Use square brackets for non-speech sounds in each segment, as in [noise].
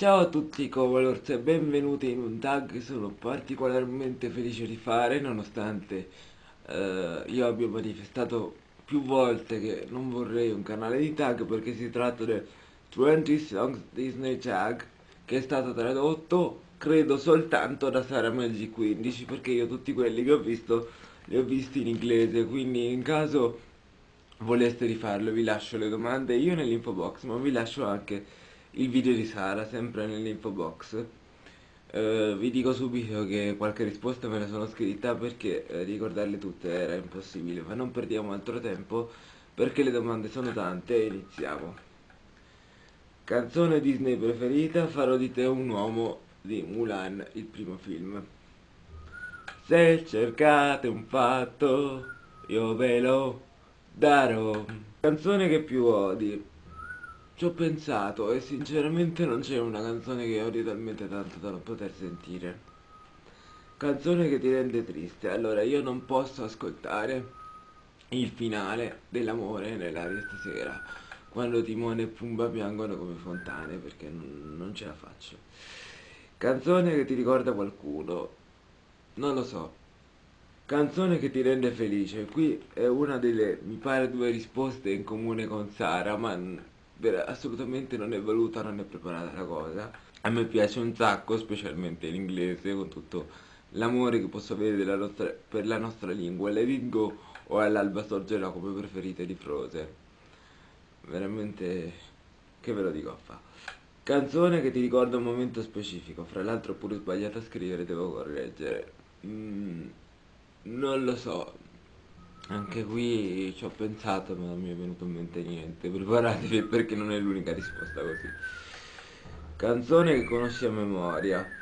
Ciao a tutti Covalors e benvenuti in un tag che sono particolarmente felice di fare nonostante eh, io abbia manifestato più volte che non vorrei un canale di tag perché si tratta del 20 Songs Disney Tag che è stato tradotto credo soltanto da Sara Magic 15 perché io tutti quelli che ho visto li ho visti in inglese. Quindi in caso voleste rifarlo vi lascio le domande io nell'info box ma vi lascio anche il video di Sara sempre nell'info box eh, vi dico subito che qualche risposta me la sono scritta perché eh, ricordarle tutte era impossibile ma non perdiamo altro tempo perché le domande sono tante e iniziamo. Canzone Disney preferita? Farò di te un uomo di Mulan il primo film. Se cercate un fatto io ve lo darò. Canzone che più odi ci ho pensato e sinceramente non c'è una canzone che odio talmente tanto da non poter sentire. Canzone che ti rende triste. Allora io non posso ascoltare il finale dell'amore nell'aria stasera. Quando Timone e Pumba piangono come fontane perché non, ce la faccio. Canzone che ti ricorda qualcuno. Non lo so. Canzone che ti rende felice. Qui è una delle, mi pare, due risposte in comune con Sara, ma assolutamente non è voluta, non è preparata la cosa. A me piace un sacco, specialmente l'inglese, con tutto l'amore che posso avere nostra, per la nostra lingua. Le Go o all'alba sorgerà come preferite di Frozen. Veramente, che ve lo dico a fa. Canzone che ti ricorda un momento specifico, fra l'altro pure sbagliato a scrivere, devo correggere. Mm, non lo so, anche qui ci ho pensato ma non mi è venuto in mente niente. Preparatevi perché non è l'unica risposta così. Canzone che conosci a memoria.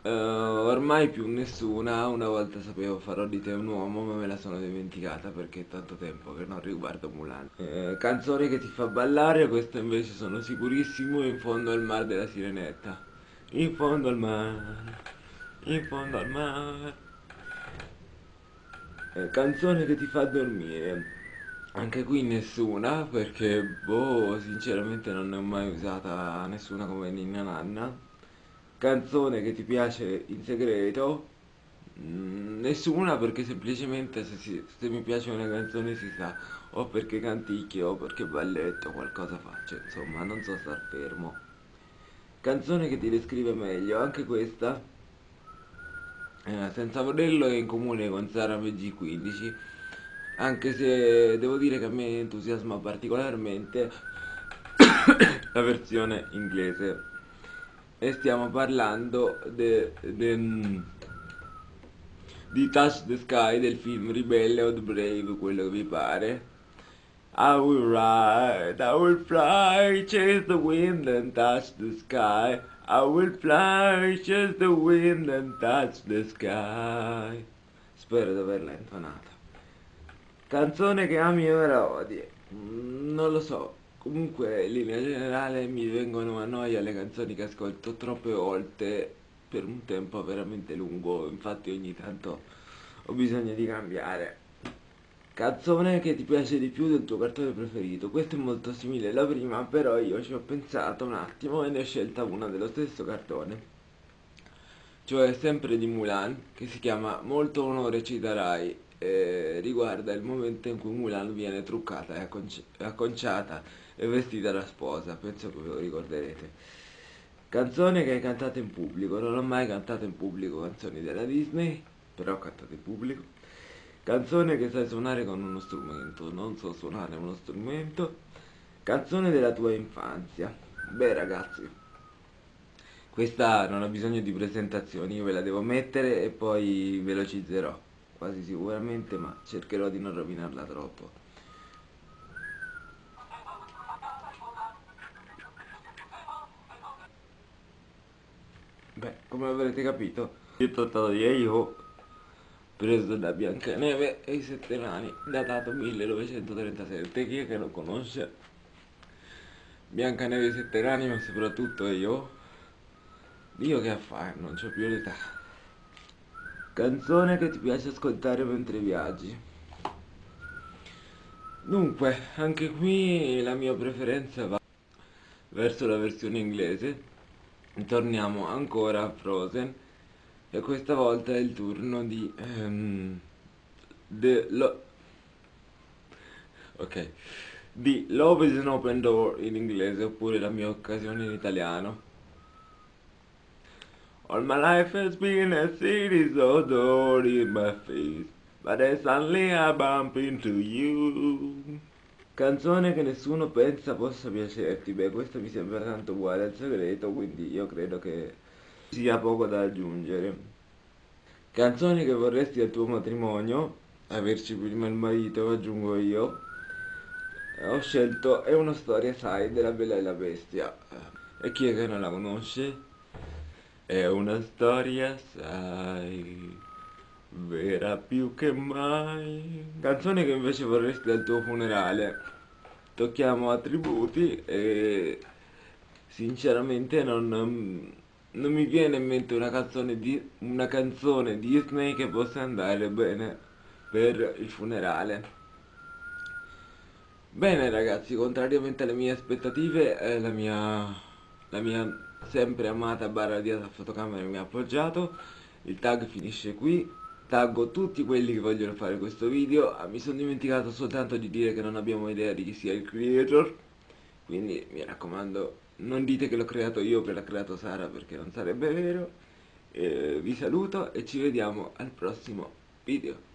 Uh, ormai più nessuna, una volta sapevo farò di te un uomo ma me la sono dimenticata perché è tanto tempo che non riguardo Mulan. Uh, canzone che ti fa ballare, questa invece sono sicurissimo in fondo al mar della sirenetta. In fondo al mare, in fondo al mare eh, canzone che ti fa dormire. Anche qui nessuna perché boh sinceramente non ne ho mai usata nessuna come Ninna Nanna. Canzone che ti piace in segreto? Mm, nessuna perché semplicemente se, si, se, mi piace una canzone si sa o perché canticchio o perché balletto qualcosa faccio insomma non so star fermo. Canzone che ti descrive meglio anche questa eh, senza volerlo è in comune con Sara VG15 anche se devo dire che a me entusiasma particolarmente [coughs] la versione inglese. E stiamo parlando de, de, di Touch the Sky del film Ribelle o Brave quello che vi pare I will ride, I will fly, chase the wind and touch the sky I will fly, chase the wind and touch the sky. Spero di averla intonata. Canzone che ami ora odi. Non lo so. Comunque, in linea generale, mi vengono a noia le canzoni che ascolto troppe volte per un tempo veramente lungo. Infatti ogni tanto ho bisogno di cambiare. Canzone che ti piace di più del tuo cartone preferito. Questo è molto simile alla prima, però io ci ho pensato un attimo e ne ho scelta una dello stesso cartone. Cioè sempre di Mulan, che si chiama Molto onore ci darai. E riguarda il momento in cui Mulan viene truccata e acconciata e vestita da sposa. Penso che ve lo ricorderete. Canzone che hai cantato in pubblico. Non ho mai cantato in pubblico canzoni della Disney, però ho cantato in pubblico. Canzone che sai suonare con uno strumento, non so suonare uno strumento. Canzone della tua infanzia. Beh ragazzi, questa non ha bisogno di presentazioni, io ve la devo mettere e poi velocizzerò, quasi sicuramente, ma cercherò di non rovinarla troppo. Beh, come avrete capito, io ho trattato di io preso da Biancaneve e i Sette Nani, datato 1937. Chi è che lo conosce? Biancaneve e i Sette Nani, ma soprattutto io. Io che a fare, non c'ho più l'età. Canzone che ti piace ascoltare mentre viaggi. Dunque, anche qui la mia preferenza va verso la versione inglese. Torniamo ancora a Frozen e questa volta è il turno di um, The Lo ok di Love is an open door in inglese oppure la mia occasione in italiano. All my life has been a series of doors in my face But then suddenly I bump into you. Canzone che nessuno pensa possa piacerti. Beh, questo mi sembra tanto uguale al segreto Quindi io credo che sia poco da aggiungere. Canzoni che vorresti al tuo matrimonio, averci prima il marito, aggiungo io. Ho scelto È una storia, sai, della Bella e la Bestia. E chi è che non la conosce? È una storia, sai, vera più che mai. Canzone che invece vorresti al tuo funerale. Tocchiamo attributi e sinceramente non non mi viene in mente una canzone, di, una canzone Disney che possa andare bene per il funerale. Bene ragazzi, contrariamente alle mie aspettative, eh, la, mia, la mia sempre amata barra di fotocamera mi ha appoggiato, il tag finisce qui, taggo tutti quelli che vogliono fare questo video, ah, mi sono dimenticato soltanto di dire che non abbiamo idea di chi sia il creator, quindi mi raccomando non dite che l'ho creato io che l'ha creato Sara perché non sarebbe vero. Eh, vi saluto e ci vediamo al prossimo video